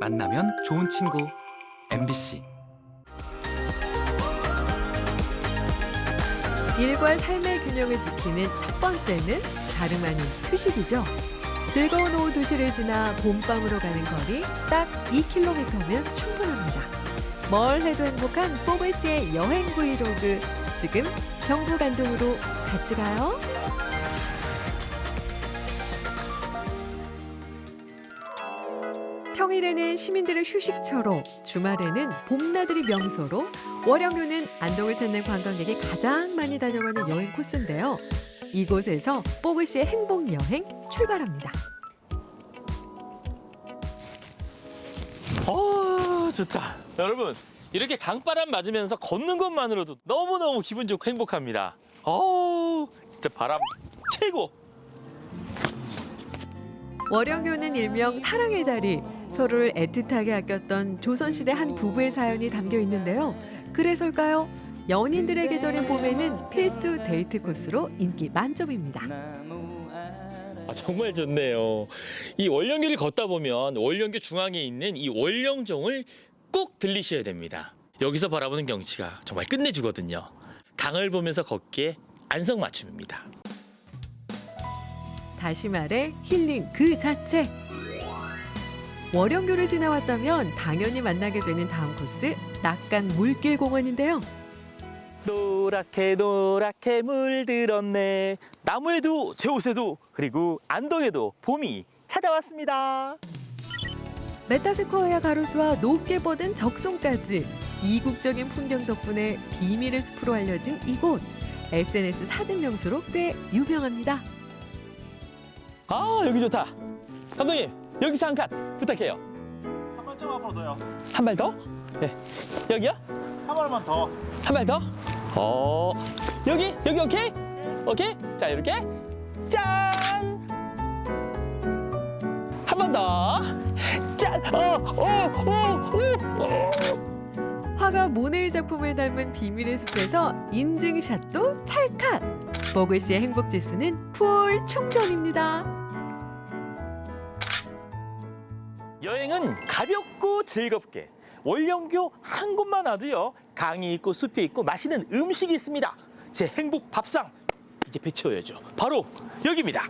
만나면 좋은 친구 MBC 일과 삶의 균형을 지키는 첫 번째는 다름 아닌 휴식이죠. 즐거운 오후 2시를 지나 봄밤으로 가는 거리 딱 2km면 충분합니다. 뭘 해도 행복한 뽀글 씨의 여행 브이로그 지금 경북 안동으로 같이 가요. 평일에는 시민들의 휴식처로 주말에는 봄나들이 명소로 월영교는 안동을 찾는 관광객이 가장 많이 다녀가는 여행 코스인데요. 이곳에서 뽀글 씨의 행복 여행 출발합니다. 어 좋다 여러분 이렇게 강바람 맞으면서 걷는 것만으로도 너무너무 기분 좋고 행복합니다 어 진짜 바람 최고 월영교는 일명 사랑의 다리, 서로를 애틋하게 아꼈던 조선시대 한 부부의 사연이 담겨 있는데요. 그래서일까요? 연인들의 계절인 봄에는 필수 데이트 코스로 인기 만점입니다. 아, 정말 좋네요 이 월령교를 걷다 보면 월령교 중앙에 있는 이 월령종을 꼭 들리셔야 됩니다 여기서 바라보는 경치가 정말 끝내주거든요 강을 보면서 걷기에 안성맞춤입니다 다시 말해 힐링 그 자체. 월영교를 지나왔다면 당연히 만나게 되는 다음 코스 낙강 물길 공원인데요. 노랗게 노랗게 물들었네 나무에도 제 옷에도 그리고 안동에도 봄이 찾아왔습니다 메타스코아야 가로수와 높게 뻗은 적송까지 이국적인 풍경 덕분에 비밀의 숲으로 알려진 이곳 SNS 사진 명소로 꽤 유명합니다. 아 여기 좋다 감독님 여기서 한 칸 부탁해요 한 발짝 앞으로 더요. 한 발 더? 네 여기요? 한 발만 더. 한 발 더? 어 여기 여기 오케이? 오케이 자 이렇게 짠 한 번 더. 짠! 어, 어, 어, 어, 어. 화가 모네의 작품을 닮은 비밀의 숲에서 인증샷도 찰칵. 보글 씨의 행복 지수는 풀 충전입니다. 여행은 가볍고 즐겁게 월령교 한 곳만 와도요 강이 있고 숲이 있고 맛있는 음식이 있습니다. 제 행복 밥상 이제 배채워야죠. 바로 여기입니다.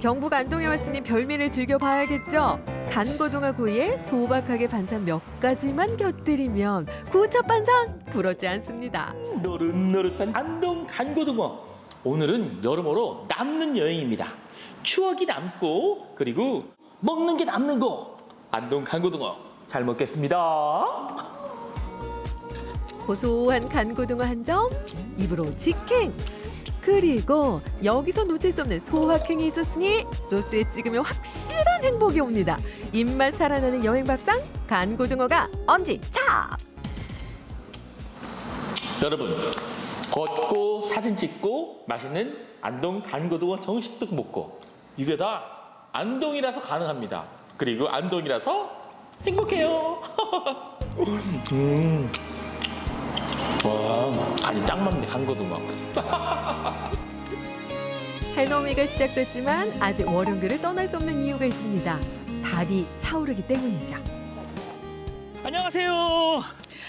경북 안동에 왔으니 별미를 즐겨봐야겠죠. 간고등어 구이에 소박하게 반찬 몇 가지만 곁들이면 구첩반상 부럽지 않습니다. 노릇노릇한 안동 간고등어. 오늘은 여러모로 남는 여행입니다. 추억이 남고 그리고 먹는 게 남는 거 안동 간고등어 잘 먹겠습니다 고소한 간고등어 한 점, 입으로 직행. 그리고 여기서 놓칠 수 없는 소확행이 있었으니 소스에 찍으면 확실한 행복이 옵니다. 입맛 살아나는 여행 밥상 간고등어가 엄지척. 여러분 걷고 사진 찍고 맛있는 안동 간고등어 정식도 먹고 이게 다 안동이라서 가능합니다 그리고 안동이라서 행복해요 음. 와 간이 딱 맞네 간고등어 해넘이가 시작됐지만 아직 월요일을 떠날 수 없는 이유가 있습니다. 달이 차오르기 때문이죠. 안녕하세요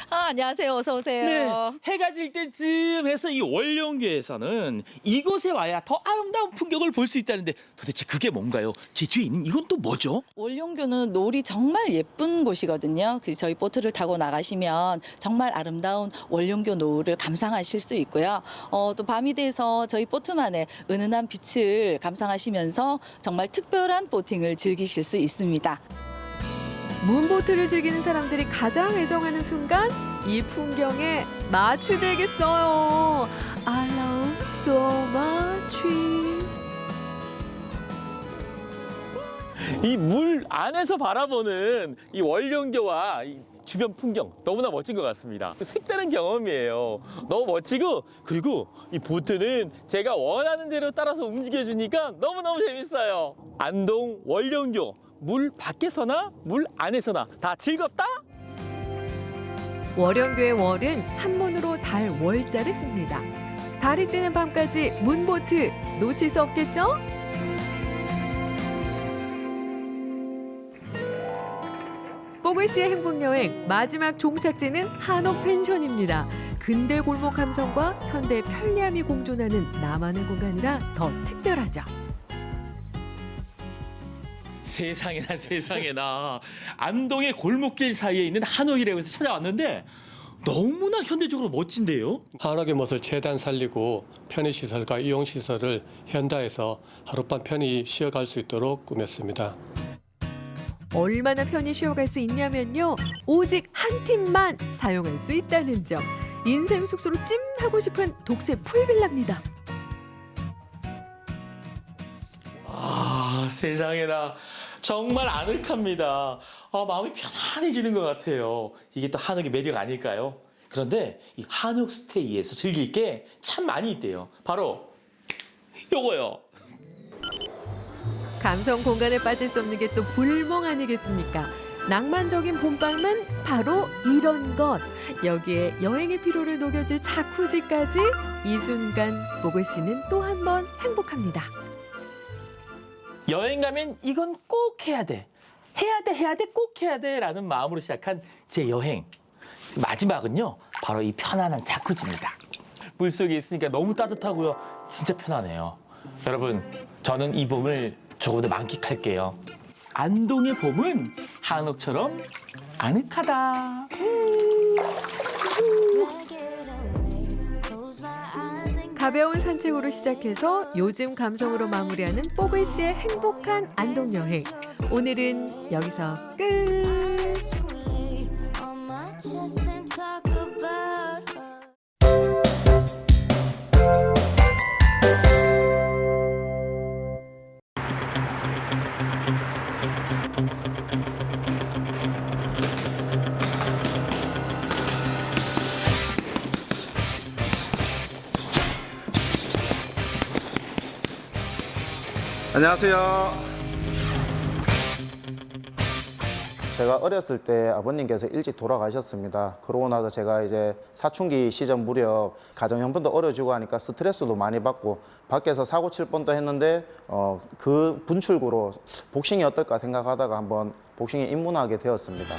아, 안녕하세요. 어서 오세요. 네 해가 질 때쯤 해서 이 월령교에서는 이곳에 와야 더 아름다운 풍경을 볼 수 있다는데 도대체 그게 뭔가요? 제 뒤에 있는 이건 또 뭐죠? 월룡교는 놀이 정말 예쁜 곳이거든요. 그 저희 보트를 타고 나가시면 정말 아름다운 월룡교 노을을 감상하실 수 있고요. 어, 또 밤이 돼서 저희 보트만의 은은한 빛을 감상하시면서 정말 특별한 보팅을 즐기실 수 있습니다. 문보트를 즐기는 사람들이 가장 애정하는 순간 이 풍경에 마취되겠어요. I love so much. 이 물 안에서 바라보는 이 월령교와 이 주변 풍경 너무나 멋진 것 같습니다. 색다른 경험이에요. 너무 멋지고 그리고 이 보트는 제가 원하는 대로 따라서 움직여 주니까 너무너무 재밌어요. 안동 월령교 물 밖에서나 물 안에서나 다 즐겁다. 월영교의 월은 한문으로 달 월자를 씁니다. 달이 뜨는 밤까지 문보트 놓칠 수 없겠죠? 뽀글 씨의 행복 여행 마지막 종착지는 한옥 펜션입니다. 근대 골목 감성과 현대 편리함이 공존하는 나만의 공간이라 더 특별하죠. 세상에나 세상에나 안동의 골목길 사이에 있는 한옥이라고 해서 찾아왔는데 너무나 현대적으로 멋진데요. 한옥의 멋을 최대한 살리고 편의시설과 이용시설을 현대해서 하룻밤 편히 쉬어갈 수 있도록 꾸몄습니다. 얼마나 편히 쉬어갈 수 있냐면요. 오직 한 팀만 사용할 수 있다는 점. 인생 숙소로 찜하고 싶은 독채 풀빌라입니다. 아 세상에나 정말 아늑합니다. 아, 마음이 편안해지는 것 같아요. 이게 또 한옥의 매력 아닐까요? 그런데 이 한옥 스테이에서 즐길 게 참 많이 있대요. 바로 요거요. 감성 공간에 빠질 수 없는 게 또 불멍 아니겠습니까? 낭만적인 봄밤은 바로 이런 것. 여기에 여행의 피로를 녹여줄 자쿠지까지 이 순간 보글 씨는 또 한 번 행복합니다. 여행 가면 이건 꼭 해야 돼. 해야 돼, 해야 돼, 꼭 해야 돼. 라는 마음으로 시작한 제 여행. 마지막은요, 바로 이 편안한 자쿠지입니다. 물속에 있으니까 너무 따뜻하고요. 진짜 편하네요. 여러분, 저는 이 봄을 조금 더 만끽할게요. 안동의 봄은 한옥처럼 아늑하다. 가벼운 산책으로 시작해서 요즘 감성으로 마무리하는 뽀글 씨의 행복한 안동 여행. 오늘은 여기서 끝. 안녕하세요. 제가 어렸을 때 아버님께서 일찍 돌아가셨습니다. 그러고 나서 제가 이제 사춘기 시절 무렵 가정 형편도 어려지고 하니까 스트레스도 많이 받고 밖에서 사고 칠 뻔도 했는데 어, 그 분출구로 복싱이 어떨까 생각하다가 한번 복싱에 입문하게 되었습니다.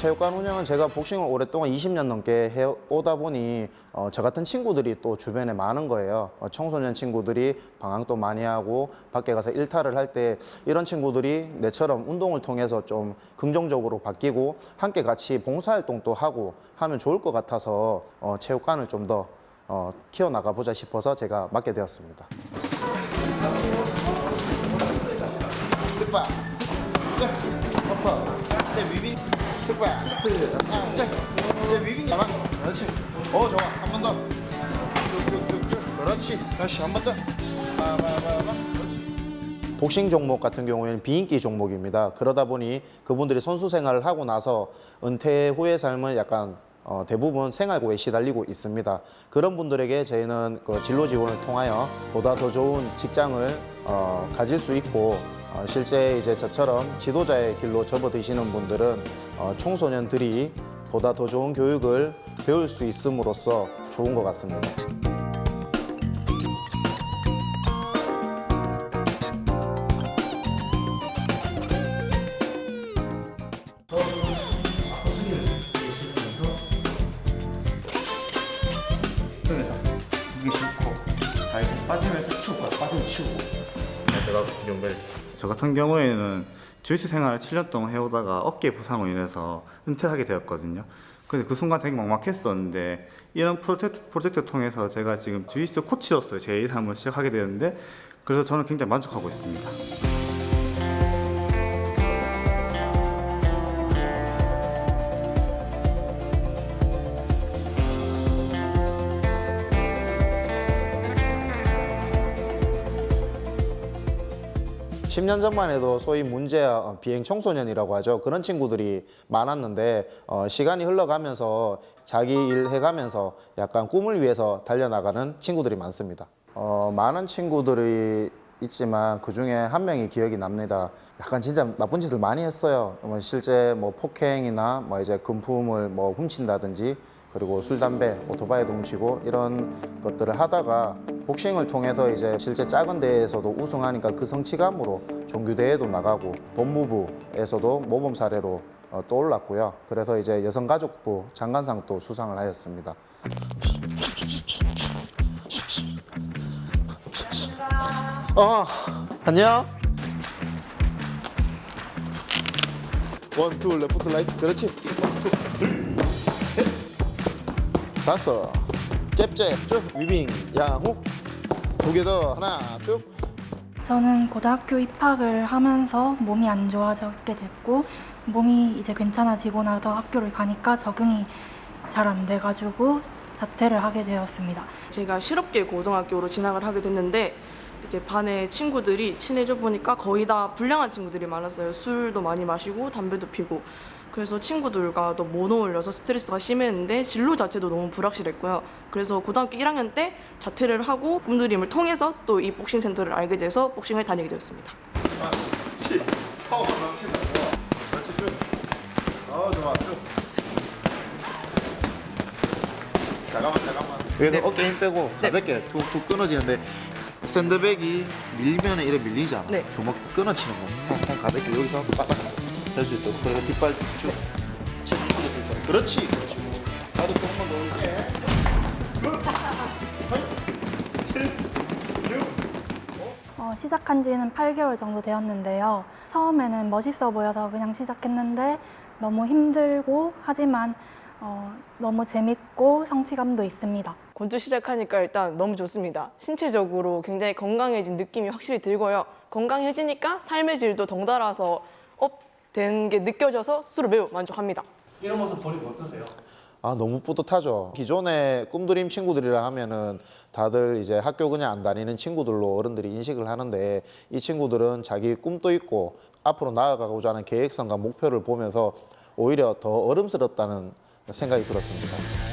체육관 운영은 제가 복싱을 오랫동안 20년 넘게 해오다 보니 어, 저 같은 친구들이 또 주변에 많은 거예요. 어, 청소년 친구들이 방황도 많이 하고 밖에 가서 일탈을 할 때 이런 친구들이 내처럼 운동을 통해서 좀 긍정적으로 바뀌고 함께 같이 봉사활동도 하고 하면 좋을 것 같아서 어, 체육관을 좀 더 어, 키워나가 보자 싶어서 제가 맡게 되었습니다. 스파, 자, upper, 제 위빙, 스파, 아, 자, 제 위빙 가만, 그렇지. 어, 좋아, 한 번 더. 쭉쭉쭉쭉, 그렇지. 다시 한 번 더. 빠바바바, 그렇지. 복싱 종목 같은 경우에는 비인기 종목입니다. 그러다 보니 그분들이 선수 생활을 하고 나서 은퇴 후의 삶은 약간 어, 대부분 생활고에 시달리고 있습니다. 그런 분들에게 저희는 그 진로 지원을 통하여 보다 더 좋은 직장을 어, 가질 수 있고 어, 실제 이제 저처럼 지도자의 길로 접어드시는 분들은 어, 청소년들이 보다 더 좋은 교육을 배울 수 있음으로써 좋은 것 같습니다. 빠지면서 치우고 빠지면 치우고 제가 경우에 저 같은 경우에는 주이스 생활을 7년 동안 해오다가 어깨 부상으로 인해서 은퇴를 하게 되었거든요. 근데 그 순간 되게 막막했었는데 이런 프로젝트, 프로젝트를 통해서 제가 지금 주이스 코치로서 제 삶을 시작하게 되는데 그래서 저는 굉장히 만족하고 있습니다. 십년 전만 해도 소위 문제야 어, 비행 청소년이라고 하죠. 그런 친구들이 많았는데 어, 시간이 흘러가면서 자기 일 해가면서 약간 꿈을 위해서 달려나가는 친구들이 많습니다. 어, 많은 친구들이 있지만 그 중에 한 명이 기억이 납니다. 약간 진짜 나쁜 짓을 많이 했어요. 뭐 실제 뭐 폭행이나 뭐 이제 금품을 뭐 훔친다든지 그 그리고 술, 담배, 오토바이도 훔치고 이런 것들을 하다가 복싱을 통해서 이제 실제 작은 대회에서도 우승하니까 그 성취감으로 종교대회도 나가고 법무부에서도 모범 사례로 어, 또 올랐고요. 그래서 이제 여성가족부 장관상도 수상을 하였습니다. 어, 안녕. one, two, 레프트, 라이트. 그렇지. one, two. 다섯. 잽잽, 쭉. 위빙, 양호. 두 개 더. 하나, 쭉. 저는 고등학교 입학을 하면서 몸이 안 좋아졌게 됐고 몸이 이제 괜찮아지고 나서 학교를 가니까 적응이 잘 안 돼가지고 자퇴를 하게 되었습니다. 제가 실업계 고등학교로 진학을 하게 됐는데 이제 반에 친구들이 친해져 보니까 거의 다 불량한 친구들이 많았어요. 술도 많이 마시고 담배도 피고. 그래서 친구들과 또 못 어울려서 스트레스가 심했는데 진로 자체도 너무 불확실했고요. 그래서 고등학교 1학년 때 자퇴를 하고 꿈드림을 통해서 또 이 복싱 센터를 알게 돼서 복싱을 다니게 되었습니다. 그렇지. 파워 넘친다. 좋아. 그렇지, 쭉. 어, 좋아, 쭉. 잠깐만, 잠깐만. 여기서 어깨 힘 빼고 가볍게 툭툭 끊어지는데 샌드백이 밀리면 이래 밀리잖아. 네. 주먹 끊어치는 거. 통 가볍게 여기서 빡빡 될 수 있도록. 그리고 뒷발 쭉. 그렇지, 그렇지. 나도 더 올게. 어, 시작한 지는 8개월 정도 되었는데요. 처음에는 멋있어 보여서 그냥 시작했는데 너무 힘들고 하지만 어, 너무 재밌고 성취감도 있습니다. 권투 시작하니까 일단 너무 좋습니다. 신체적으로 굉장히 건강해진 느낌이 확실히 들고요. 건강해지니까 삶의 질도 덩달아서 up 된 게 느껴져서 스스로 매우 만족합니다. 이런 모습 보니까 어떠세요? 아 너무 뿌듯하죠. 기존에 꿈드림 친구들이라 하면은 다들 이제 학교 그냥 안 다니는 친구들로 어른들이 인식을 하는데 이 친구들은 자기 꿈도 있고 앞으로 나아가고자 하는 계획성과 목표를 보면서 오히려 더 어른스럽다는 생각이 들었습니다.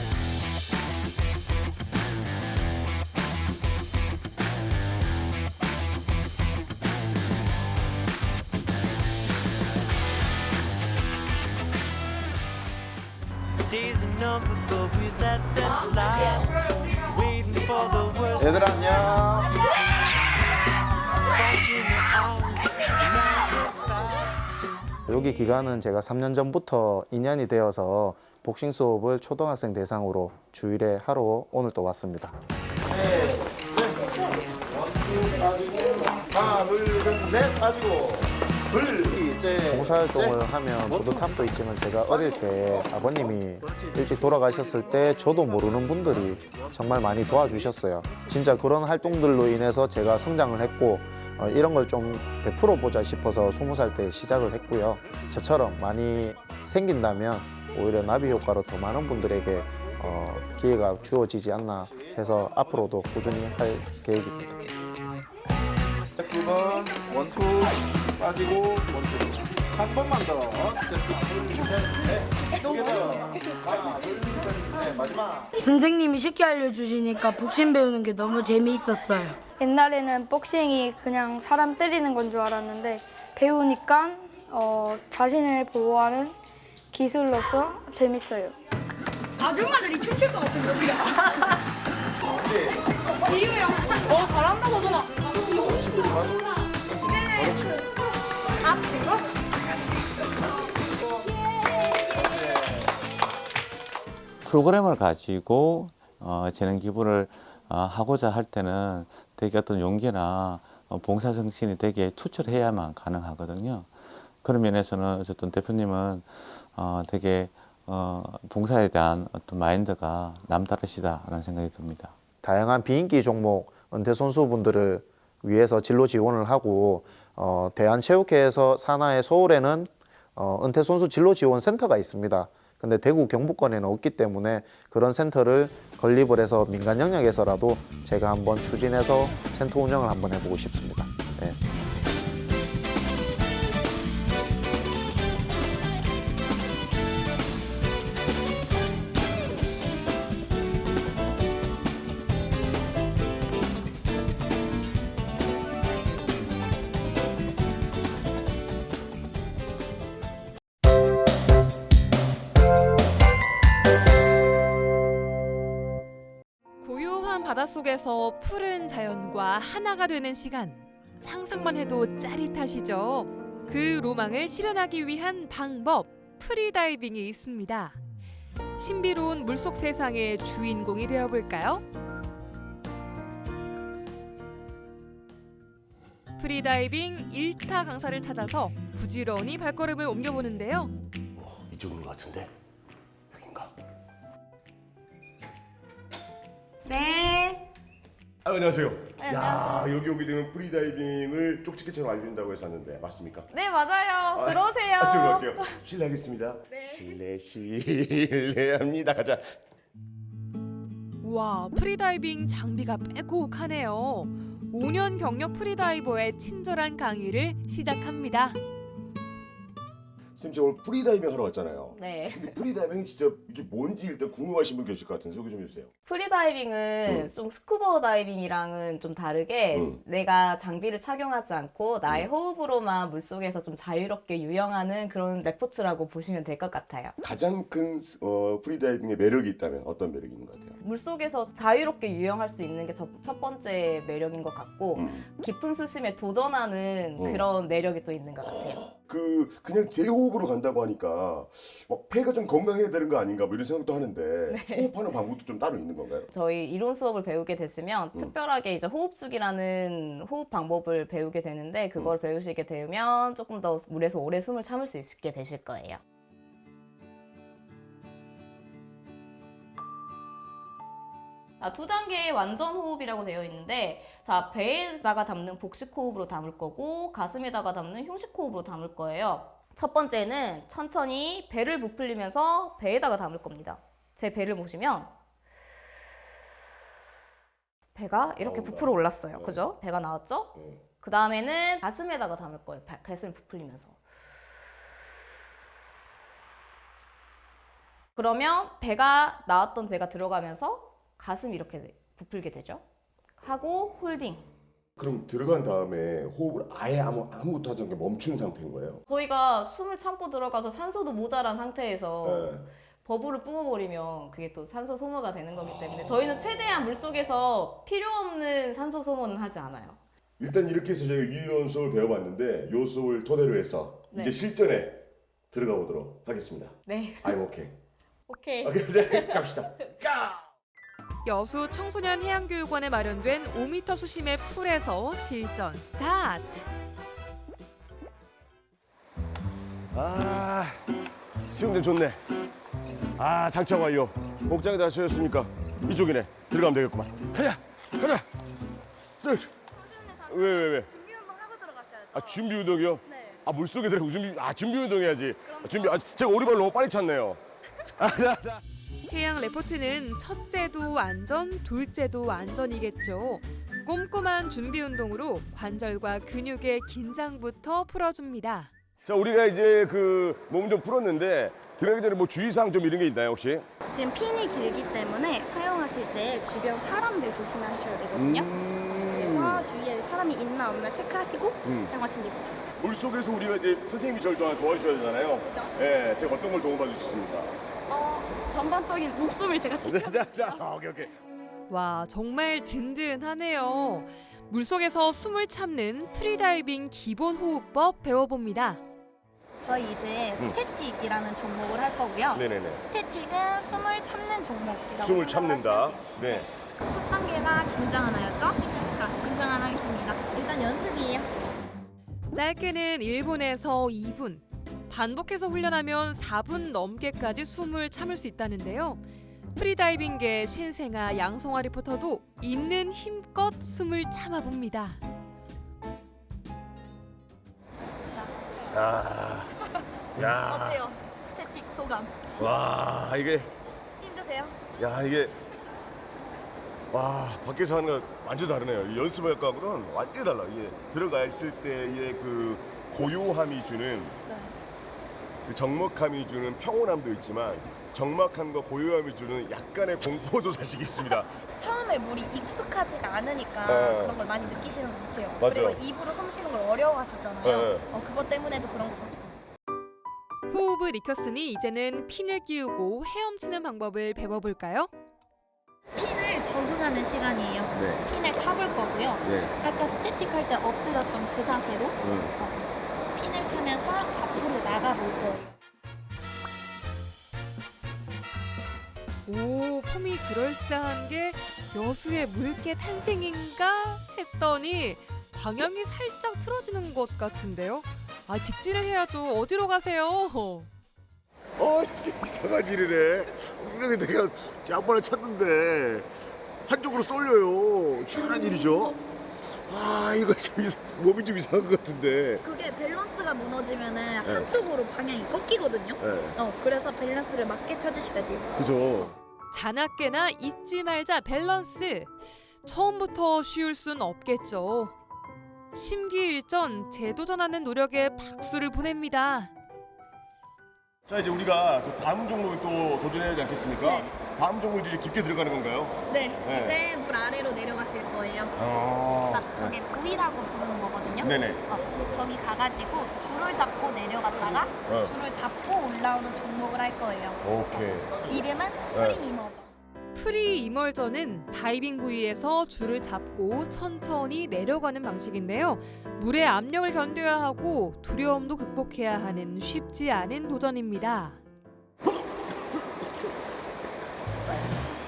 얘들아 안녕. 여기 기간은 제가 3년 전부터 인연이 되어서 복싱 수업을 초등학생 대상으로 주일에 하러 오늘 또 왔습니다. 하나, 둘, 셋, 넷 빠지고 둘, 봉사활동을 하면 뿌듯함도 있지만 제가 어릴 때 아버님이 일찍 돌아가셨을 때 저도 모르는 분들이 정말 많이 도와주셨어요. 진짜 그런 활동들로 인해서 제가 성장을 했고 어, 이런 걸 좀 베풀어 보자 싶어서 스무 살 때 시작을 했고요. 저처럼 많이 생긴다면 오히려 나비 효과로 더 많은 분들에게 어, 기회가 주어지지 않나 해서 앞으로도 꾸준히 할 계획입니다. 9번 원투 빠지고 원투 한 번만 더 선생님이 쉽게 알려주시니까 복싱 배우는 게 너무 재미있었어요. 옛날에는 복싱이 그냥 사람 때리는 건 줄 알았는데 배우니까 어, 자신을 보호하는 기술로서 재밌어요. 아줌마들이 춤출 것 같은 여기야. 지우 형. 어 잘한다고 누나. 프로그램을 가지고 어, 재능 기부를 어, 하고자 할 때는 되게 어떤 용기나 어, 봉사 정신이 되게 투철해야만 가능하거든요. 그런 면에서는 어쨌든 대표님은 어, 되게 어, 봉사에 대한 어떤 마인드가 남다르시다라는 생각이 듭니다. 다양한 비인기 종목 은퇴 선수분들을 위해서 진로 지원을 하고 어, 대한체육회에서 산하의 서울에는 어, 은퇴 선수 진로 지원 센터가 있습니다. 근데 대구 경북권에는 없기 때문에 그런 센터를 건립을 해서 민간 영역에서라도 제가 한번 추진해서 센터 운영을 한번 해보고 싶습니다. 네. 바닷속에서 푸른 자연과 하나가 되는 시간. 상상만 해도 짜릿하시죠? 그 로망을 실현하기 위한 방법, 프리다이빙이 있습니다. 신비로운 물속 세상의 주인공이 되어볼까요? 프리다이빙 1타 강사를 찾아서 부지런히 발걸음을 옮겨보는데요. 이쪽인 것 같은데 여긴가? 네. 아, 안녕하세요. 네, 야 여기 오게 되면 프리다이빙을 쪽집게처럼 알려준다고 해서 왔는데 맞습니까? 네, 맞아요. 들어오세요. 아, 지금 갈게요. 실례하겠습니다. 실례 실례합니다. 가자. 와, 프리다이빙 장비가 빼곡하네요. 5년 경력 프리다이버의 친절한 강의를 시작합니다. 쌤, 저 오늘 프리다이빙 하러 왔잖아요. 네. 근데 프리다이빙이 진짜 이게 뭔지 일단 궁금하신 분 계실 것 같은데 소개 좀 해주세요. 프리다이빙은 응. 좀 스쿠버 다이빙이랑은 좀 다르게 응. 내가 장비를 착용하지 않고 나의 호흡으로만 물속에서 좀 자유롭게 유영하는 그런 레포츠라고 보시면 될 것 같아요. 가장 큰 어, 프리다이빙의 매력이 있다면 어떤 매력이 있는 것 같아요? 물속에서 자유롭게 유영할 수 있는 게 첫 번째 매력인 것 같고 깊은 수심에 도전하는 음. 그런 매력이 또 있는 것 같아요. 그 그냥 제 호흡으로 간다고 하니까 막 폐가 좀 건강해야 되는 거 아닌가 뭐 이런 생각도 하는데 네. 호흡하는 방법도 좀 따로 있는 건가요? 저희 이론 수업을 배우게 되시면 음. 특별하게 이제 호흡죽이라는 호흡 방법을 배우게 되는데 그걸 배우시게 되면 조금 더 물에서 오래 숨을 참을 수 있게 되실 거예요. 자, 두 단계의 완전 호흡이라고 되어 있는데 자, 배에다가 담는 복식 호흡으로 담을 거고 가슴에다가 담는 흉식 호흡으로 담을 거예요. 첫 번째는 천천히 배를 부풀리면서 배에다가 담을 겁니다. 제 배를 보시면 배가 이렇게 부풀어 올랐어요. 그죠? 배가 나왔죠? 그 다음에는 가슴에다가 담을 거예요. 바- 가슴을 부풀리면서. 그러면 배가 나왔던 배가 들어가면서 가슴이 이렇게 부풀게 되죠. 하고 홀딩. 그럼 들어간 다음에 호흡을 아예 아무 아무것도 하지 않게 멈춘 상태인 거예요? 저희가 숨을 참고 들어가서 산소도 모자란 상태에서 네. 버블을 뿜어버리면 그게 또 산소 소모가 되는 거기 때문에 저희는 최대한 물속에서 필요 없는 산소 소모는 하지 않아요. 일단 이렇게 해서 저희가 이론 수업을 배워봤는데 요 수업을 토대로 해서 네. 이제 실전에 들어가 보도록 하겠습니다. 네. I'm okay. 오케이. 오케이, 이제 갑시다. 여수 청소년 해양교육원에 마련된 5m 수심의 풀에서 실전 스타트. 아, 수영장 좋네. 아, 장착 완료. 목장에 다 채웠으니까 이쪽이네. 들어가면 되겠구만. 가자, 가자. 저, 왜, 왜, 왜? 준비 운동 하고 들어가셔야죠. 아, 준비 운동이요? 네. 아, 물속에 들어가고 준비, 아, 준비 운동 해야지. 아, 준비, 아, 제가 오리발 너무 빨리 찼네요. 아, 나, 나. 해양 레포츠는 첫째도 안전, 둘째도 안전이겠죠. 꼼꼼한 준비 운동으로 관절과 근육의 긴장부터 풀어줍니다. 자, 우리가 이제 그 몸 좀 풀었는데 들어가기 전에 뭐 주의사항 좀 이런 게 있나요, 혹시? 지금 핀이 길기 때문에 사용하실 때 주변 사람들 조심하셔야 되거든요. 그래서 주위에 사람이 있나 없나 체크하시고 음. 사용하시면 됩니다. 물속에서 우리가 이제 선생님이 저를 도- 도와주셔야 되잖아요. 예, 제가 어떤 걸 도움받을 수 있습니까? 어, 전반적인 목숨을 제가 지켜. 아, 오케이, 오케이. 와, 정말 든든하네요. 물속에서 숨을 참는 프리다이빙 기본 호흡법 배워봅니다. 저희 이제 음. static이라는 종목을 할 거고요. 네네네. static은 숨을 참는 종목이라고 숨을 참는다. 네. 첫 단계가 긴장 하나였죠? 자, 긴장 하나 하겠습니다. 일단 연습이에요. 짧게는 1분에서 2분, 반복해서 훈련하면 4분 넘게까지 숨을 참을 수 있다는데요. 프리다이빙계 신생아 양성화 리포터도 있는 힘껏 숨을 참아봅니다. 아, 야, 어때요? static 소감 와, 이게, 힘드세요? 야, 이게, 와, 밖에서 하는 거 완전 다르네요. 이 연습할 거하고는 완전히 달라. 이게 들어가 있을 때의 그 고요함이 주는, 그 적막함이 주는 평온함도 있지만, 적막함과 고요함이 주는 약간의 공포도 사실 있습니다. 처음에 물이 익숙하지가 않으니까 네. 그런 걸 많이 느끼시는 것 같아요. 맞아요. 그리고 입으로 숨 쉬는 걸 어려워하셨잖아요. 네. 어, 그것 때문에도 그런 것 같고. 호흡을 익혔으니 이제는 fin을 끼우고 헤엄치는 방법을 배워볼까요? fin을 적응하는 시간이에요. 네. fin을 차볼 거고요. 네. 아까 static 할 때 엎드렸던 그 자세로 어, 차면서 앞으로 나가볼 거예요. 오, 폼이 그럴싸한 게 여수의 물개 탄생인가 했더니 방향이 살짝 틀어지는 것 같은데요. 아, 직진을 해야죠. 어디로 가세요? 어, 이상한 일이네. 분명히 내가 양발을 찼는데 한쪽으로 쏠려요. 희한한 일이죠. 아, 이거 좀 이상, 몸이 좀 이상한 것 같은데. 그게 밸런스가 무너지면은 네. 한쪽으로 방향이 꺾이거든요. 네. 어, 그래서 밸런스를 맞게 차셔야 돼요. 그죠? 자나깨나 잊지 말자 밸런스. 처음부터 쉬울 순 없겠죠. 심기일전 재도전하는 노력에 박수를 보냅니다. 자, 이제 우리가 그 다음 종목에 또 도전해야 하지 않겠습니까? 네. 다음 종목이 이제 깊게 들어가는 건가요? 네, 네. 이제 물 아래로 내려가실 거예요. 아. 자, 저게 부이라고 부르는 거거든요. 네네. 어, 저기 가가지고 줄을 잡고 내려갔다가 어. 줄을 잡고 올라오는 종목을 할 거예요. 오케이. 이름은 네. free immersion. free immersion은 다이빙 부이에서 줄을 잡고 천천히 내려가는 방식인데요. 물의 압력을 견뎌야 하고 두려움도 극복해야 하는 쉽지 않은 도전입니다.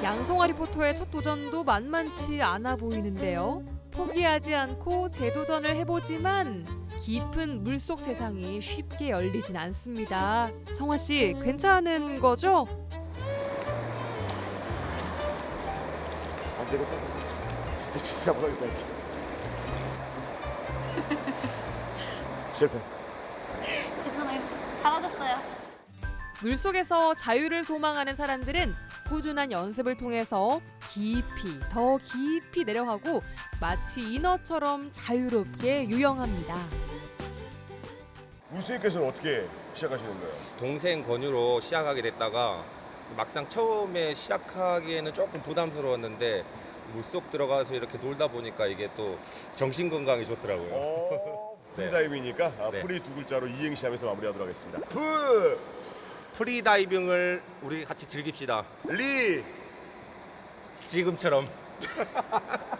양성아 리포터의 첫 도전도 만만치 않아 보이는데요. 포기하지 않고 재도전을 해보지만 깊은 물속 세상이 쉽게 열리진 않습니다. 성화 씨, 괜찮은 거죠? 안 되겠다. 진짜 진짜. 진짜. 실패. 괜찮아요. 잘하셨어요. 물속에서 자유를 소망하는 사람들은 꾸준한 연습을 통해서 깊이 더 깊이 내려가고 마치 인어처럼 자유롭게 유영합니다. 우수님께서는 어떻게 시작하시는 거예요? 동생 권유로 시작하게 됐다가 막상 처음에 시작하기에는 조금 부담스러웠는데 물속 들어가서 이렇게 놀다 보니까 이게 또 정신 건강에 좋더라고요. 어, 네. 프리다이빙이니까 아, 네. 프리 두 글자로 이행시 하면서 마무리하도록 하겠습니다. 프, 프리다이빙을 우리 같이 즐깁시다. 리, 지금처럼.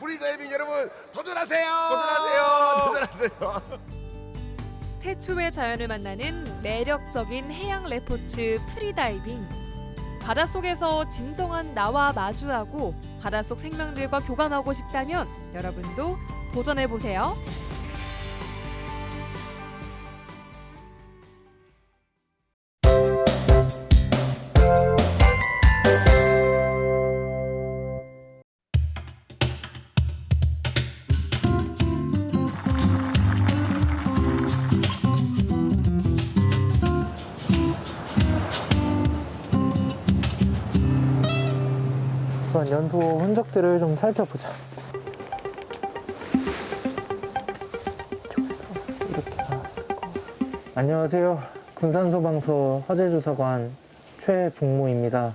프리다이빙 여러분 도전하세요. 도전하세요. 도전하세요. 태초의 자연을 만나는 매력적인 해양 레포츠 프리다이빙. 바닷속에서 진정한 나와 마주하고 바닷속 생명들과 교감하고 싶다면 여러분도 도전해 보세요. 연소 흔적들을 좀 살펴보자. 안녕하세요. 군산소방서 화재조사관 최북모입니다.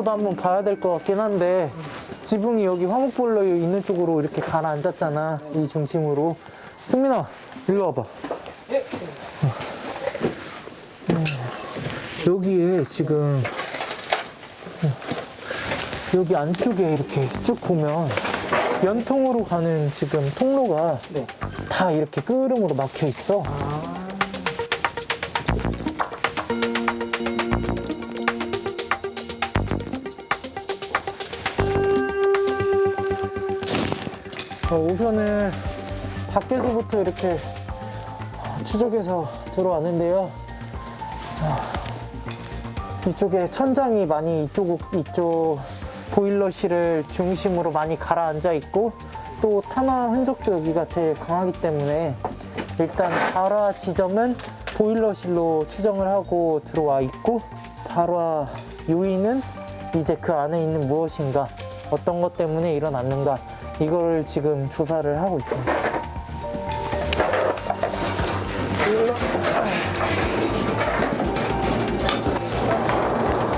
밖에서도 한번 봐야 될 것 같긴 한데 지붕이 여기 화목보일러 있는 쪽으로 이렇게 가라앉았잖아 이 중심으로. 승민아 일로 와봐. 어, 여기에 지금 어, 여기 안쪽에 이렇게 쭉 보면 연통으로 가는 지금 통로가 다 이렇게 끄름으로 막혀 있어. 어, 우선은 밖에서부터 이렇게 추적해서 들어왔는데요. 아, 이쪽에 천장이 많이 이쪽, 이쪽 보일러실을 중심으로 많이 가라앉아 있고 또 탄화 흔적도 여기가 제일 강하기 때문에 일단 발화 지점은 보일러실로 추정을 하고 들어와 있고 발화 요인은 이제 그 안에 있는 무엇인가 어떤 것 때문에 일어났는가 이걸 지금 조사를 하고 있습니다.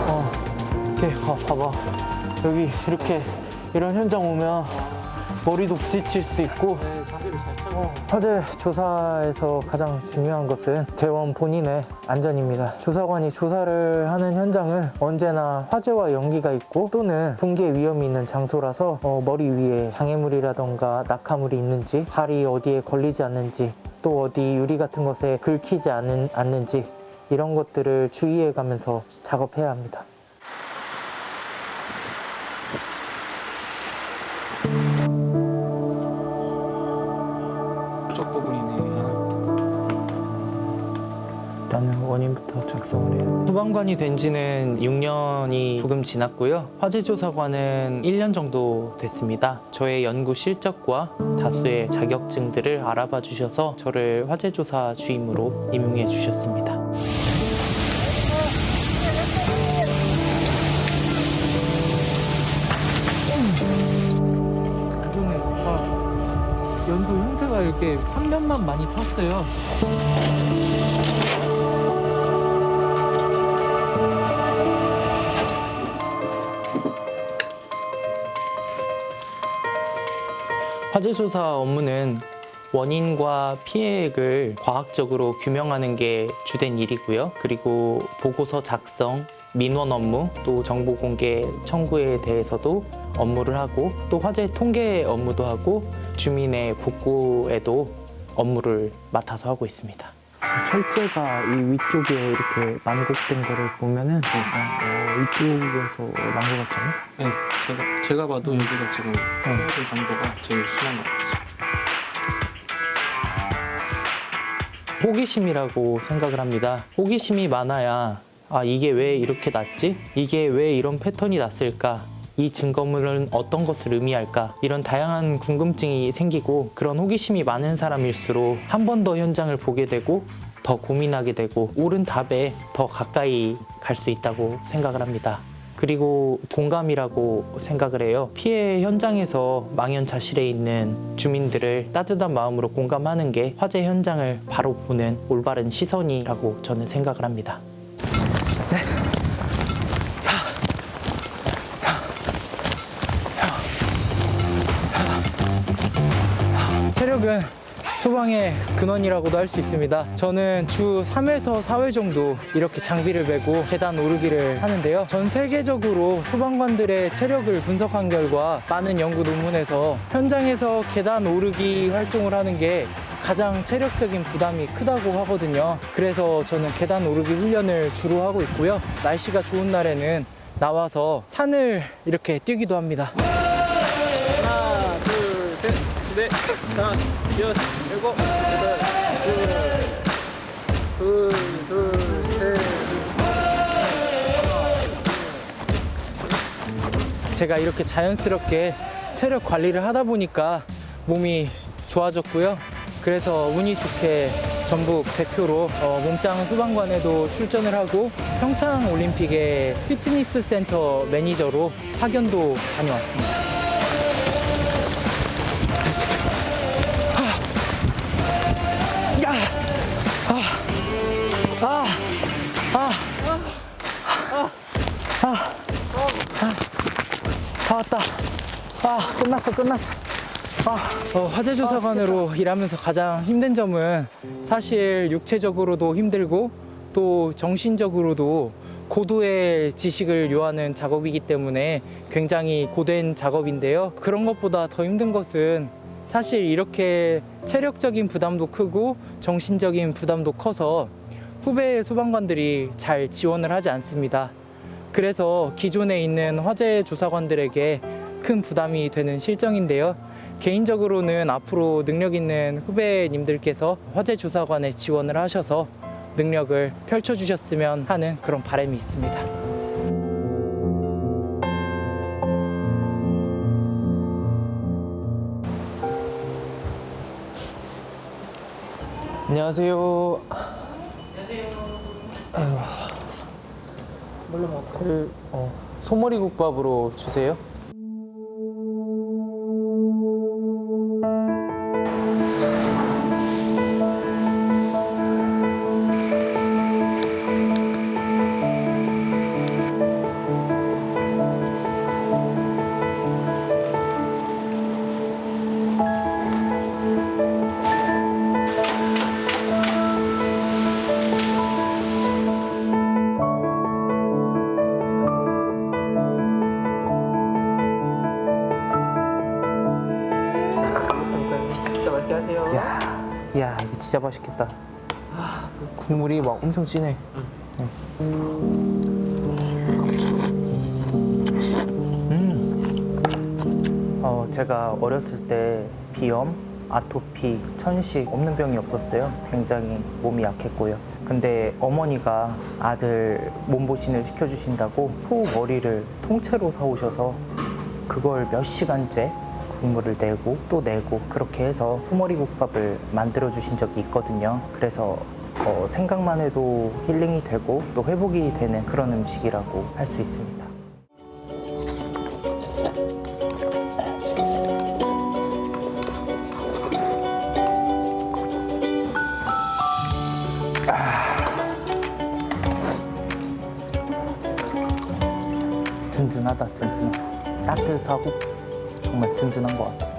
어, 어, 봐봐 여기 이렇게 이런 현장 오면 머리도 부딪힐 수 있고 어, 화재 조사에서 가장 중요한 것은 대원 본인의 안전입니다. 조사관이 조사를 하는 현장은 언제나 화재와 연기가 있고 또는 붕괴 위험이 있는 장소라서 어, 머리 위에 장애물이라던가 낙하물이 있는지 발이 어디에 걸리지 않는지 또 어디 유리 같은 것에 긁히지 않은, 않는지 이런 것들을 주의해 가면서 작업해야 합니다. 해요. 소방관이 된 지는 6년이 조금 지났고요. 화재조사관은 1년 정도 됐습니다. 저의 연구 실적과 다수의 자격증들을 알아봐 주셔서 저를 화재조사 주임으로 임용해 주셨습니다. 연도 형태가 이렇게 한 면만 많이 탔어요. 화재 조사 업무는 원인과 피해액을 과학적으로 규명하는 게 주된 일이고요. 그리고 보고서 작성, 민원 업무, 또 정보 공개 청구에 대해서도 업무를 하고 또 화재 통계 업무도 하고 주민의 복구에도 업무를 맡아서 하고 있습니다. 철제가 이 위쪽에 이렇게 난곡된 거를 보면은 어, 이쪽에서 난 것 같잖아요. 네, 제가 제가 봐도 여기가 지금 그 정도가 제일 심한 것 같아요. 호기심이라고 생각을 합니다. 호기심이 많아야 아 이게 왜 이렇게 났지? 이게 왜 이런 패턴이 났을까? 이 증거물은 어떤 것을 의미할까? 이런 다양한 궁금증이 생기고 그런 호기심이 많은 사람일수록 한 번 더 현장을 보게 되고 더 고민하게 되고 옳은 답에 더 가까이 갈 수 있다고 생각을 합니다. 그리고 공감이라고 생각을 해요. 피해 현장에서 망연자실해 있는 주민들을 따뜻한 마음으로 공감하는 게 화재 현장을 바로 보는 올바른 시선이라고 저는 생각을 합니다. 소방의 근원이라고도 할 수 있습니다. 저는 주 3회에서 4회 정도 이렇게 장비를 메고 계단 오르기를 하는데요. 전 세계적으로 소방관들의 체력을 분석한 결과 많은 연구 논문에서 현장에서 계단 오르기 활동을 하는 게 가장 체력적인 부담이 크다고 하거든요. 그래서 저는 계단 오르기 훈련을 주로 하고 있고요. 날씨가 좋은 날에는 나와서 산을 이렇게 뛰기도 합니다. 넷, 다섯, 여섯, 일곱, 여덟, 둘, 둘, 둘, 셋. 제가 이렇게 자연스럽게 체력 관리를 하다 보니까 몸이 좋아졌고요. 그래서 운이 좋게 전북 대표로 어, 몸짱 소방관에도 출전을 하고 평창 올림픽의 피트니스 센터 매니저로 파견도 다녀왔습니다. 왔다. 아, 끝났어, 끝났어. 아, 어, 화재조사관으로 일하면서 가장 힘든 점은 사실 육체적으로도 힘들고 또 정신적으로도 고도의 지식을 요하는 작업이기 때문에 굉장히 고된 작업인데요. 그런 것보다 더 힘든 것은 사실 이렇게 체력적인 부담도 크고 정신적인 부담도 커서 후배 소방관들이 잘 지원을 하지 않습니다. 그래서 기존에 있는 화재 조사관들에게 큰 부담이 되는 실정인데요. 개인적으로는 앞으로 능력 있는 후배님들께서 화재 조사관에 지원을 하셔서 능력을 펼쳐주셨으면 하는 그런 바람이 있습니다. 안녕하세요. 아이고. 그 어, 소머리 국밥으로 주세요. 맛있겠다. 아, 국물이 막 엄청 진해. 음. 어, 제가 어렸을 때 비염, 아토피, 천식 없는 병이 없었어요. 굉장히 몸이 약했고요. 근데 어머니가 아들 몸보신을 시켜주신다고 소 머리를 통째로 사오셔서 그걸 몇 시간째 국물을 내고 또 내고 그렇게 해서 소머리 국밥을 만들어 주신 적이 있거든요. 그래서 어, 생각만 해도 힐링이 되고 또 회복이 되는 그런 음식이라고 할 수 있습니다. 든든한 것 같아요.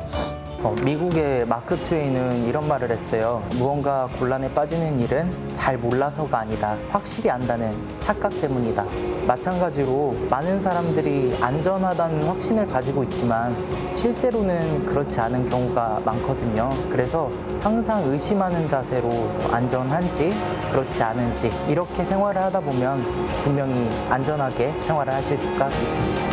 어, 미국의 마크 트웨이는 이런 말을 했어요. 무언가 곤란에 빠지는 일은 잘 몰라서가 아니다. 확실히 안다는 착각 때문이다. 마찬가지로 많은 사람들이 안전하다는 확신을 가지고 있지만 실제로는 그렇지 않은 경우가 많거든요. 그래서 항상 의심하는 자세로 안전한지 그렇지 않은지 이렇게 생활을 하다 보면 분명히 안전하게 생활을 하실 수가 있습니다